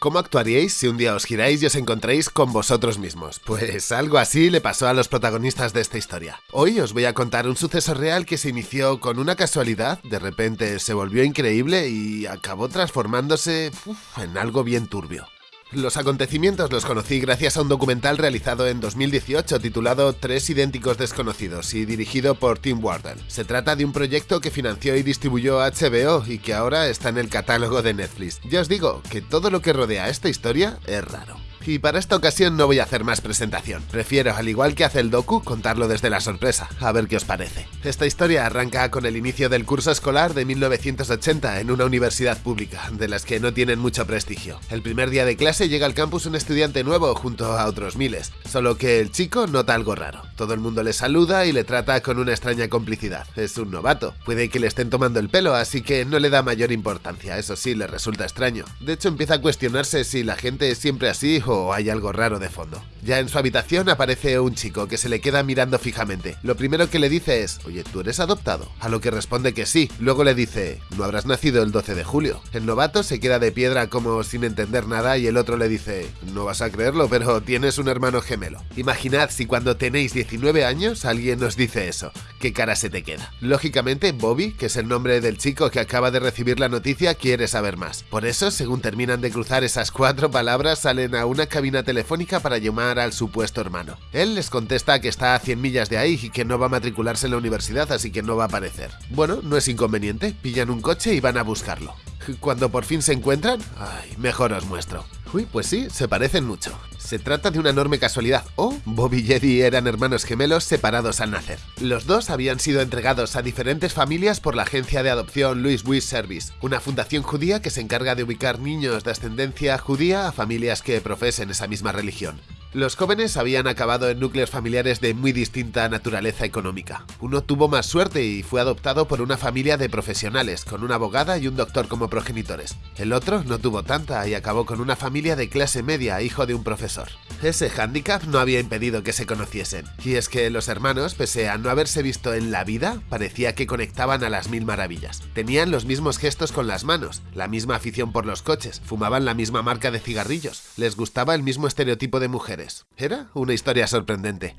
¿Cómo actuaríais si un día os giráis y os encontréis con vosotros mismos? Pues algo así le pasó a los protagonistas de esta historia. Hoy os voy a contar un suceso real que se inició con una casualidad, de repente se volvió increíble y acabó transformándose en algo bien turbio. Los acontecimientos los conocí gracias a un documental realizado en 2018 titulado Tres idénticos desconocidos y dirigido por Tim Wardle. Se trata de un proyecto que financió y distribuyó HBO y que ahora está en el catálogo de Netflix. Ya os digo que todo lo que rodea esta historia es raro. Y para esta ocasión no voy a hacer más presentación. Prefiero, al igual que hace el docu, contarlo desde la sorpresa, a ver qué os parece. Esta historia arranca con el inicio del curso escolar de 1980 en una universidad pública, de las que no tienen mucho prestigio. El primer día de clase llega al campus un estudiante nuevo junto a otros miles, solo que el chico nota algo raro. Todo el mundo le saluda y le trata con una extraña complicidad. Es un novato, puede que le estén tomando el pelo, así que no le da mayor importancia, eso sí, le resulta extraño. De hecho, empieza a cuestionarse si la gente es siempre así hay algo raro de fondo. Ya en su habitación aparece un chico que se le queda mirando fijamente. Lo primero que le dice es, oye, ¿tú eres adoptado? A lo que responde que sí. Luego le dice, no habrás nacido el 12 de julio. El novato se queda de piedra como sin entender nada y el otro le dice, no vas a creerlo, pero tienes un hermano gemelo. Imaginad si cuando tenéis 19 años alguien nos dice eso. ¿Qué cara se te queda? Lógicamente, Bobby, que es el nombre del chico que acaba de recibir la noticia, quiere saber más. Por eso, según terminan de cruzar esas cuatro palabras, salen a una cabina telefónica para llamar al supuesto hermano. Él les contesta que está a 100 millas de ahí y que no va a matricularse en la universidad, así que no va a aparecer. Bueno, no es inconveniente, pillan un coche y van a buscarlo. Cuando por fin se encuentran, ay, mejor os muestro. Uy, pues sí, se parecen mucho. Se trata de una enorme casualidad, o Bobby y Eddie eran hermanos gemelos separados al nacer. Los dos habían sido entregados a diferentes familias por la agencia de adopción Louis Wiss Service, una fundación judía que se encarga de ubicar niños de ascendencia judía a familias que profesen esa misma religión. Los jóvenes habían acabado en núcleos familiares de muy distinta naturaleza económica. Uno tuvo más suerte y fue adoptado por una familia de profesionales, con una abogada y un doctor como progenitores. El otro no tuvo tanta y acabó con una familia de clase media, hijo de un profesor. Ese hándicap no había impedido que se conociesen, y es que los hermanos, pese a no haberse visto en la vida, parecía que conectaban a las mil maravillas. Tenían los mismos gestos con las manos, la misma afición por los coches, fumaban la misma marca de cigarrillos, les gustaba el mismo estereotipo de mujer era una historia sorprendente.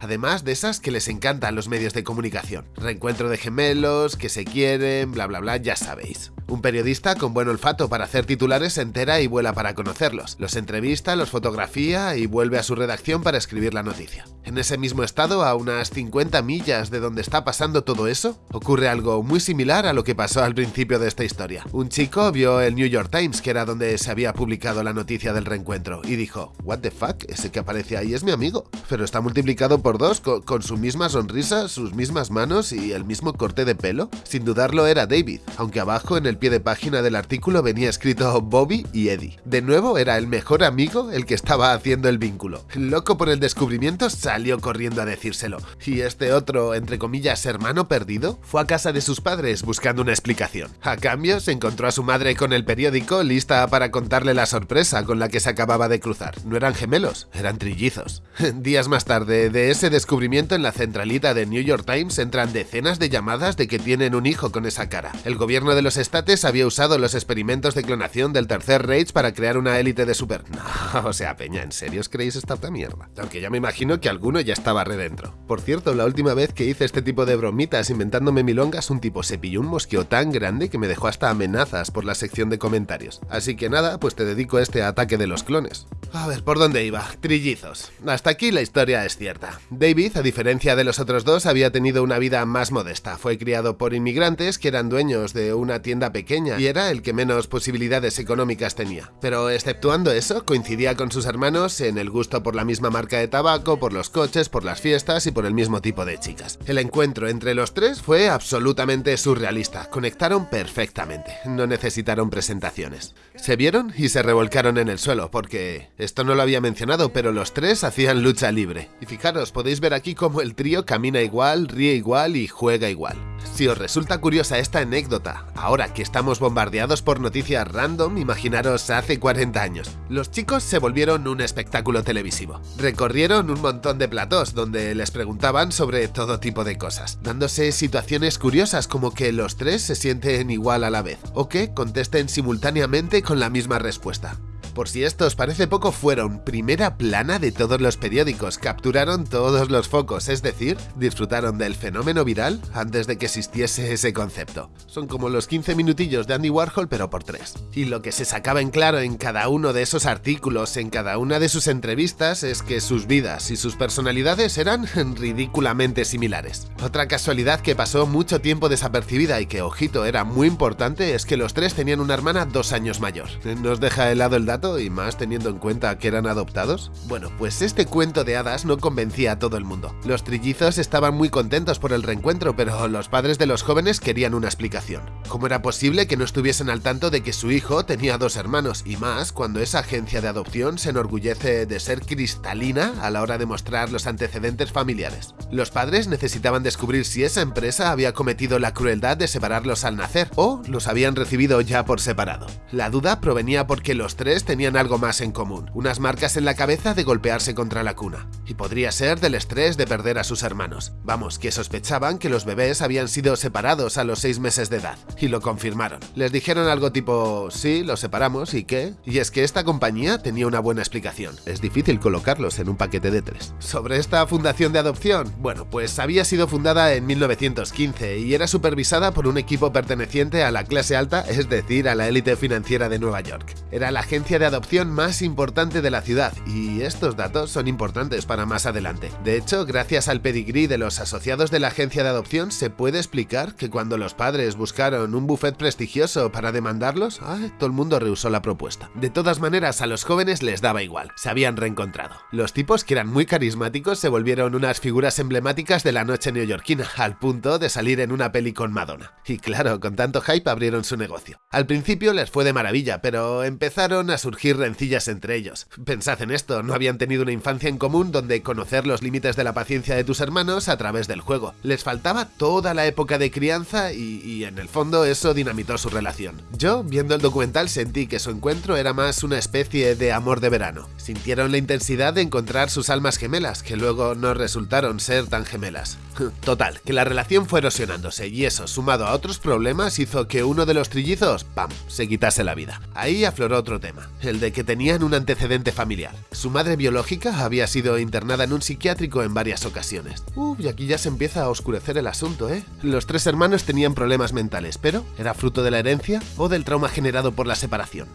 Además de esas que les encantan los medios de comunicación. Reencuentro de gemelos, que se quieren, bla bla bla, ya sabéis. Un periodista con buen olfato para hacer titulares se entera y vuela para conocerlos. Los entrevista, los fotografía y vuelve a su redacción para escribir la noticia. En ese mismo estado, a unas 50 millas de donde está pasando todo eso, ocurre algo muy similar a lo que pasó al principio de esta historia. Un chico vio el New York Times, que era donde se había publicado la noticia del reencuentro, y dijo, what the fuck, ese que aparece ahí es mi amigo, pero está multiplicado por dos, con, con su misma sonrisa, sus mismas manos y el mismo corte de pelo. Sin dudarlo era David, aunque abajo en el pie de página del artículo venía escrito Bobby y Eddie. De nuevo era el mejor amigo el que estaba haciendo el vínculo. Loco por el descubrimiento salió corriendo a decírselo. Y este otro, entre comillas, hermano perdido, fue a casa de sus padres buscando una explicación. A cambio, se encontró a su madre con el periódico lista para contarle la sorpresa con la que se acababa de cruzar. No eran gemelos, eran trillizos. Días más tarde de ese descubrimiento en la centralita de New York Times entran decenas de llamadas de que tienen un hijo con esa cara. El gobierno de los estates había usado los experimentos de clonación del Tercer Reich para crear una élite de super... No, o sea, peña, ¿en serio os creéis esta mierda? Aunque ya me imagino que alguno ya estaba redentro. Por cierto, la última vez que hice este tipo de bromitas inventándome milongas, un tipo se pilló un mosqueo tan grande que me dejó hasta amenazas por la sección de comentarios. Así que nada, pues te dedico a este ataque de los clones. A ver, ¿por dónde iba? Trillizos. Hasta aquí la historia es cierta. David, a diferencia de los otros dos, había tenido una vida más modesta. Fue criado por inmigrantes que eran dueños de una tienda pequeña y era el que menos posibilidades económicas tenía. Pero exceptuando eso, coincidía con sus hermanos en el gusto por la misma marca de tabaco, por los coches, por las fiestas y por el mismo tipo de chicas. El encuentro entre los tres fue absolutamente surrealista. Conectaron perfectamente. No necesitaron presentaciones. Se vieron y se revolcaron en el suelo porque Esto no lo había mencionado, pero los tres hacían lucha libre. Y fijaros, podéis ver aquí cómo el trío camina igual, ríe igual y juega igual. Si os resulta curiosa esta anécdota, ahora que estamos bombardeados por noticias random, imaginaros hace 40 años. Los chicos se volvieron un espectáculo televisivo. Recorrieron un montón de platós donde les preguntaban sobre todo tipo de cosas, dándose situaciones curiosas como que los tres se sienten igual a la vez, o que contesten simultáneamente con la misma respuesta. Por si esto os parece poco, fueron primera plana de todos los periódicos, capturaron todos los focos, es decir, disfrutaron del fenómeno viral antes de que existiese ese concepto. Son como los 15 minutillos de Andy Warhol pero por tres. Y lo que se sacaba en claro en cada uno de esos artículos, en cada una de sus entrevistas, es que sus vidas y sus personalidades eran ridículamente similares. Otra casualidad que pasó mucho tiempo desapercibida y que, ojito, era muy importante es que los tres tenían una hermana dos años mayor. Nos deja helado el dato y más teniendo en cuenta que eran adoptados? Bueno, pues este cuento de hadas no convencía a todo el mundo. Los trillizos estaban muy contentos por el reencuentro, pero los padres de los jóvenes querían una explicación. ¿Cómo era posible que no estuviesen al tanto de que su hijo tenía dos hermanos? Y más cuando esa agencia de adopción se enorgullece de ser cristalina a la hora de mostrar los antecedentes familiares. Los padres necesitaban descubrir si esa empresa había cometido la crueldad de separarlos al nacer o los habían recibido ya por separado. La duda provenía porque los tres tenían algo más en común, unas marcas en la cabeza de golpearse contra la cuna. Y podría ser del estrés de perder a sus hermanos. Vamos, que sospechaban que los bebés habían sido separados a los seis meses de edad. Y lo confirmaron. Les dijeron algo tipo, sí, los separamos, ¿y qué? Y es que esta compañía tenía una buena explicación. Es difícil colocarlos en un paquete de tres. Sobre esta fundación de adopción, bueno, pues había sido fundada en 1915 y era supervisada por un equipo perteneciente a la clase alta, es decir, a la élite financiera de Nueva York. Era la agencia de adopción más importante de la ciudad y estos datos son importantes para más adelante. De hecho, gracias al pedigrí de los asociados de la agencia de adopción se puede explicar que cuando los padres buscaron un buffet prestigioso para demandarlos, todo el mundo rehusó la propuesta. De todas maneras, a los jóvenes les daba igual, se habían reencontrado. Los tipos que eran muy carismáticos se volvieron unas figuras emblemáticas de la noche neoyorquina, al punto de salir en una peli con Madonna. Y claro, con tanto hype abrieron su negocio. Al principio les fue de maravilla, pero empezaron a su surgir rencillas entre ellos. Pensad en esto, no habían tenido una infancia en común donde conocer los límites de la paciencia de tus hermanos a través del juego. Les faltaba toda la época de crianza y, en el fondo eso dinamitó su relación. Yo, viendo el documental, sentí que su encuentro era más una especie de amor de verano. Sintieron la intensidad de encontrar sus almas gemelas, que luego no resultaron ser tan gemelas. Total, que la relación fue erosionándose y eso, sumado a otros problemas, hizo que uno de los trillizos, ¡pam!, se quitase la vida. Ahí afloró otro tema el de que tenían un antecedente familiar. Su madre biológica había sido internada en un psiquiátrico en varias ocasiones. Uf, y aquí ya se empieza a oscurecer el asunto, ¿eh? Los tres hermanos tenían problemas mentales, pero ¿era fruto de la herencia o del trauma generado por la separación?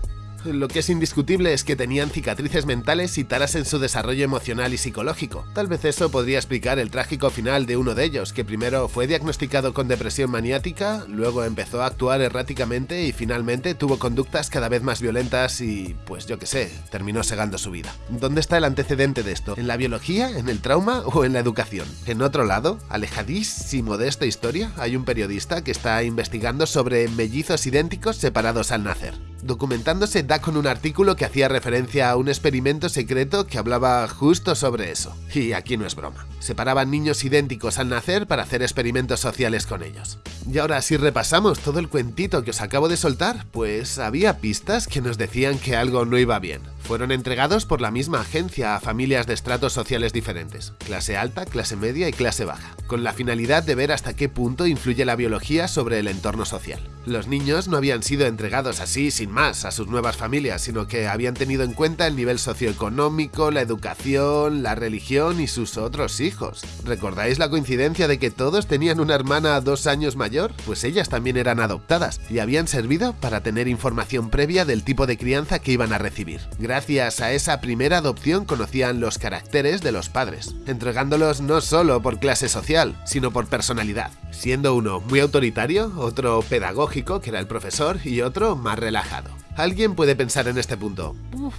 Lo que es indiscutible es que tenían cicatrices mentales y taras en su desarrollo emocional y psicológico. Tal vez eso podría explicar el trágico final de uno de ellos, que primero fue diagnosticado con depresión maniática, luego empezó a actuar erráticamente y finalmente tuvo conductas cada vez más violentas y, pues yo que sé, terminó segando su vida. ¿Dónde está el antecedente de esto? ¿En la biología, en el trauma o en la educación? En otro lado, alejadísimo de esta historia, hay un periodista que está investigando sobre mellizos idénticos separados al nacer documentándose da con un artículo que hacía referencia a un experimento secreto que hablaba justo sobre eso. Y aquí no es broma. Separaban niños idénticos al nacer para hacer experimentos sociales con ellos. Y ahora si repasamos todo el cuentito que os acabo de soltar, pues había pistas que nos decían que algo no iba bien. Fueron entregados por la misma agencia a familias de estratos sociales diferentes, clase alta, clase media y clase baja, con la finalidad de ver hasta qué punto influye la biología sobre el entorno social. Los niños no habían sido entregados así sin más a sus nuevas familias, sino que habían tenido en cuenta el nivel socioeconómico, la educación, la religión y sus otros hijos. ¿Recordáis la coincidencia de que todos tenían una hermana dos años mayor? Pues ellas también eran adoptadas y habían servido para tener información previa del tipo de crianza que iban a recibir. A esa primera adopción conocían los caracteres de los padres, entregándolos no solo por clase social, sino por personalidad, siendo uno muy autoritario, otro pedagógico, que era el profesor, y otro más relajado. Alguien puede pensar en este punto,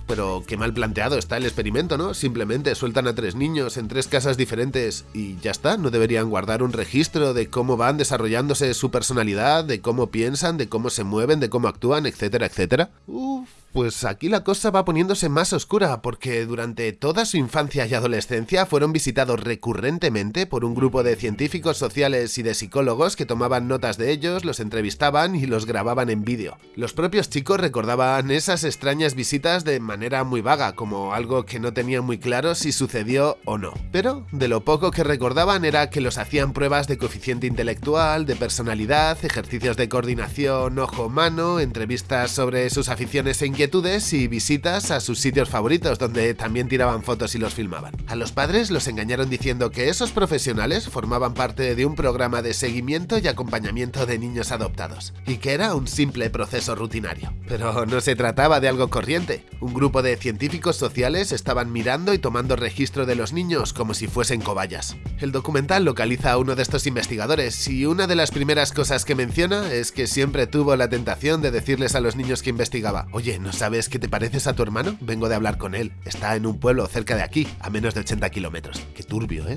pero qué mal planteado está el experimento, ¿no? Simplemente sueltan a tres niños en tres casas diferentes y ya está, no deberían guardar un registro de cómo van desarrollándose su personalidad, de cómo piensan, de cómo se mueven, de cómo actúan, etcétera, etcétera. Uf, pues aquí la cosa va poniéndose más oscura, porque durante toda su infancia y adolescencia fueron visitados recurrentemente por un grupo de científicos sociales y de psicólogos que tomaban notas de ellos, los entrevistaban y los grababan en vídeo. Los propios chicos recordaban esas extrañas visitas de manera muy vaga, como algo que no tenían muy claro si sucedió o no. Pero de lo poco que recordaban era que los hacían pruebas de coeficiente intelectual, de personalidad, ejercicios de coordinación ojo-mano, entrevistas sobre sus aficiones e inquietudes y visitas a sus sitios favoritos donde también tiraban fotos y los filmaban. A los padres los engañaron diciendo que esos profesionales formaban parte de un programa de seguimiento y acompañamiento de niños adoptados, y que era un simple proceso rutinario. Pero no se trataba de algo corriente. Un grupo de científicos sociales estaban mirando y tomando registro de los niños como si fuesen cobayas. El documental localiza a uno de estos investigadores y una de las primeras cosas que menciona es que siempre tuvo la tentación de decirles a los niños que investigaba, oye, ¿no sabes qué te pareces a tu hermano? Vengo de hablar con él. Está en un pueblo cerca de aquí, a menos de 80 kilómetros. Qué turbio, ¿eh?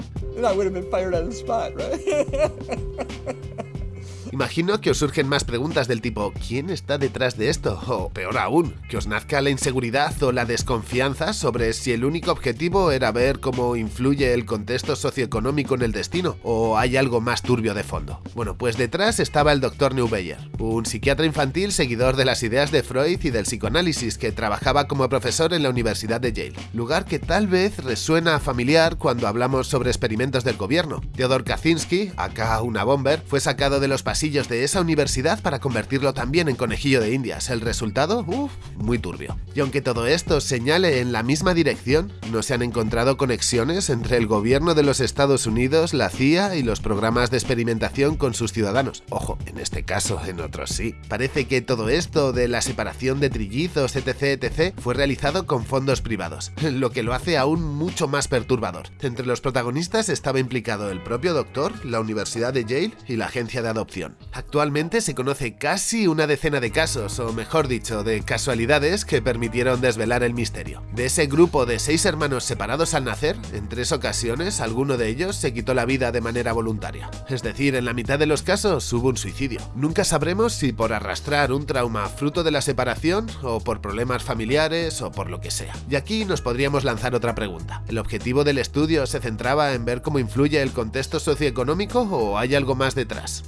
Imagino que os surgen más preguntas del tipo ¿quién está detrás de esto? O peor aún, que os nazca la inseguridad o la desconfianza sobre si el único objetivo era ver cómo influye el contexto socioeconómico en el destino o hay algo más turbio de fondo. Bueno, pues detrás estaba el Dr. Neubeyer, un psiquiatra infantil seguidor de las ideas de Freud y del psicoanálisis que trabajaba como profesor en la Universidad de Yale, lugar que tal vez resuena familiar cuando hablamos sobre experimentos del gobierno. Theodor Kaczynski, acá una bomber, fue sacado de los pasillos de esa universidad para convertirlo también en conejillo de indias. El resultado, uff, muy turbio. Y aunque todo esto señale en la misma dirección, no se han encontrado conexiones entre el gobierno de los Estados Unidos, la CIA y los programas de experimentación con sus ciudadanos. Ojo, en este caso, en otros sí. Parece que todo esto de la separación de trillizos, etc, etc, fue realizado con fondos privados, lo que lo hace aún mucho más perturbador. Entre los protagonistas estaba implicado el propio doctor, la Universidad de Yale y la agencia de adopción. Actualmente se conoce casi una decena de casos, o mejor dicho, de casualidades que permitieron desvelar el misterio. De ese grupo de seis hermanos separados al nacer, en tres ocasiones alguno de ellos se quitó la vida de manera voluntaria. Es decir, en la mitad de los casos hubo un suicidio. Nunca sabremos si por arrastrar un trauma fruto de la separación, o por problemas familiares, o por lo que sea. Y aquí nos podríamos lanzar otra pregunta. ¿El objetivo del estudio se centraba en ver cómo influye el contexto socioeconómico o hay algo más detrás?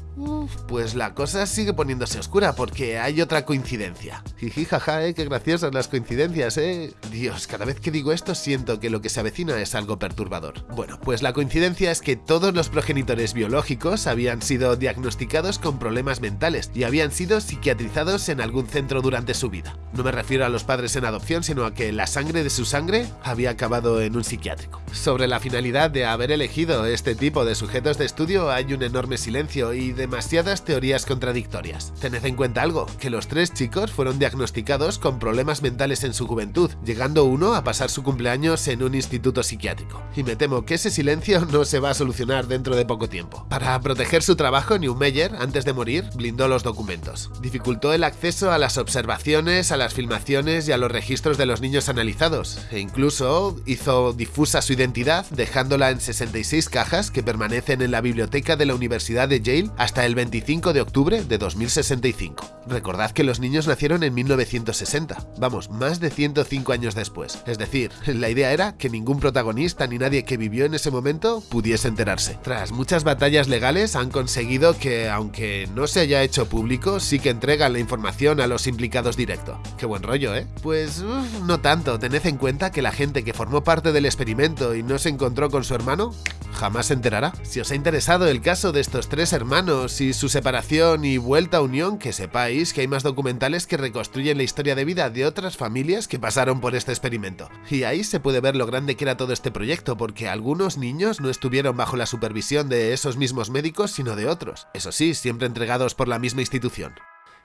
Pues la cosa sigue poniéndose oscura porque hay otra coincidencia. Jiji, jaja, eh, qué graciosas las coincidencias, eh. Dios, cada vez que digo esto siento que lo que se avecina es algo perturbador. Bueno, pues la coincidencia es que todos los progenitores biológicos habían sido diagnosticados con problemas mentales y habían sido psiquiatrizados en algún centro durante su vida. No me refiero a los padres en adopción, sino a que la sangre de su sangre había acabado en un psiquiátrico. Sobre la finalidad de haber elegido este tipo de sujetos de estudio hay un enorme silencio y demasiadas teorías contradictorias. Tened en cuenta algo, que los tres chicos fueron diagnosticados con problemas mentales en su juventud, llegando uno a pasar su cumpleaños en un instituto psiquiátrico. Y me temo que ese silencio no se va a solucionar dentro de poco tiempo. Para proteger su trabajo, Newmeyer, antes de morir, blindó los documentos. Dificultó el acceso a las observaciones, a las filmaciones y a los registros de los niños analizados, e incluso hizo difusa su identidad dejándola en 66 cajas que permanecen en la biblioteca de la Universidad de Yale hasta el 25 de octubre de 2065. Recordad que los niños nacieron en 1960, vamos, más de 105 años después. Es decir, la idea era que ningún protagonista ni nadie que vivió en ese momento pudiese enterarse. Tras muchas batallas legales han conseguido que, aunque no se haya hecho público, sí que entregan la información a los implicados directo. Qué buen rollo, ¿eh? Pues no tanto, tened en cuenta que la gente que formó parte del experimento y no se encontró con su hermano, jamás se enterará. Si os ha interesado el caso de estos tres hermanos y su separación y vuelta a unión, que sepáis que hay más documentales que reconstruyen la historia de vida de otras familias que pasaron por este experimento. Y ahí se puede ver lo grande que era todo este proyecto, porque algunos niños no estuvieron bajo la supervisión de esos mismos médicos, sino de otros. Eso sí, siempre entregados por la misma institución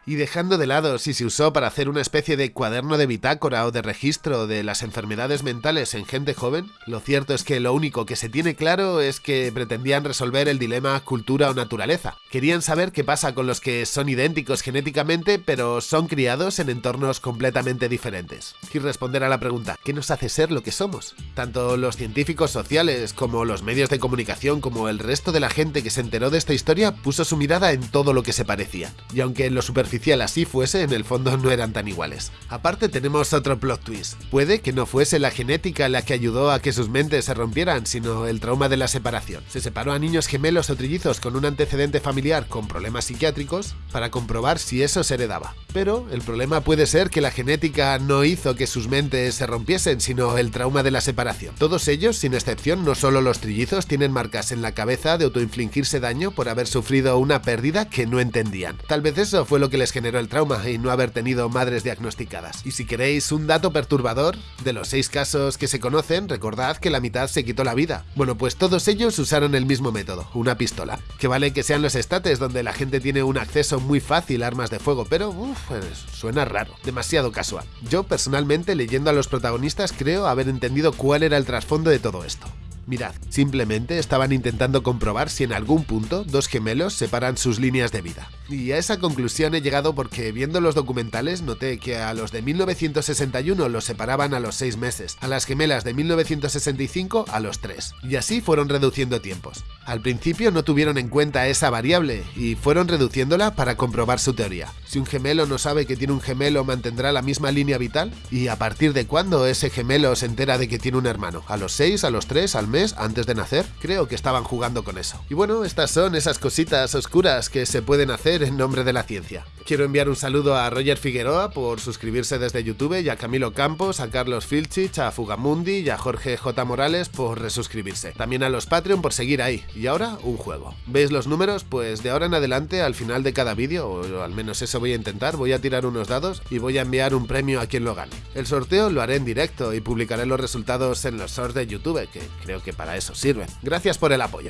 y dejando de lado si se usó para hacer una especie de cuaderno de bitácora o de registro de las enfermedades mentales en gente joven, lo cierto es que lo único que se tiene claro es que pretendían resolver el dilema cultura o naturaleza. Querían saber qué pasa con los que son idénticos genéticamente pero son criados en entornos completamente diferentes. Y responder a la pregunta, ¿qué nos hace ser lo que somos? Tanto los científicos sociales como los medios de comunicación como el resto de la gente que se enteró de esta historia puso su mirada en todo lo que se parecía. Y aunque en lo superficial oficial así fuese, en el fondo no eran tan iguales. Aparte tenemos otro plot twist. Puede que no fuese la genética la que ayudó a que sus mentes se rompieran, sino el trauma de la separación. Se separó a niños gemelos o trillizos con un antecedente familiar con problemas psiquiátricos para comprobar si eso se heredaba. Pero el problema puede ser que la genética no hizo que sus mentes se rompiesen, sino el trauma de la separación. Todos ellos, sin excepción, no solo los trillizos, tienen marcas en la cabeza de autoinfligirse daño por haber sufrido una pérdida que no entendían. Tal vez eso fue lo que les generó el trauma y no haber tenido madres diagnosticadas. Y si queréis un dato perturbador, de los seis casos que se conocen, recordad que la mitad se quitó la vida. Bueno, pues todos ellos usaron el mismo método, una pistola. Que vale que sean los estates donde la gente tiene un acceso muy fácil a armas de fuego, pero uff, pues, suena raro, demasiado casual. Yo personalmente leyendo a los protagonistas creo haber entendido cuál era el trasfondo de todo esto. Mirad, simplemente estaban intentando comprobar si en algún punto dos gemelos separan sus líneas de vida. Y a esa conclusión he llegado porque viendo los documentales noté que a los de 1961 los separaban a los 6 meses, a las gemelas de 1965 a los 3, y así fueron reduciendo tiempos. Al principio no tuvieron en cuenta esa variable y fueron reduciéndola para comprobar su teoría. Si un gemelo no sabe que tiene un gemelo mantendrá la misma línea vital, y a partir de cuándo ese gemelo se entera de que tiene un hermano, a los 6, a los 3, al mes, antes de nacer, creo que estaban jugando con eso. Y bueno, estas son esas cositas oscuras que se pueden en nombre de la ciencia. Quiero enviar un saludo a Roger Figueroa por suscribirse desde YouTube y a Camilo Campos, a Carlos Filchich, a Fugamundi y a Jorge J. Morales por resuscribirse. También a los Patreon por seguir ahí. Y ahora, un juego. ¿Veis los números? Pues de ahora en adelante, al final de cada vídeo, o al menos eso voy a intentar, voy a tirar unos dados y voy a enviar un premio a quien lo gane. El sorteo lo haré en directo y publicaré los resultados en los shorts de YouTube, que creo que para eso sirven. Gracias por el apoyo.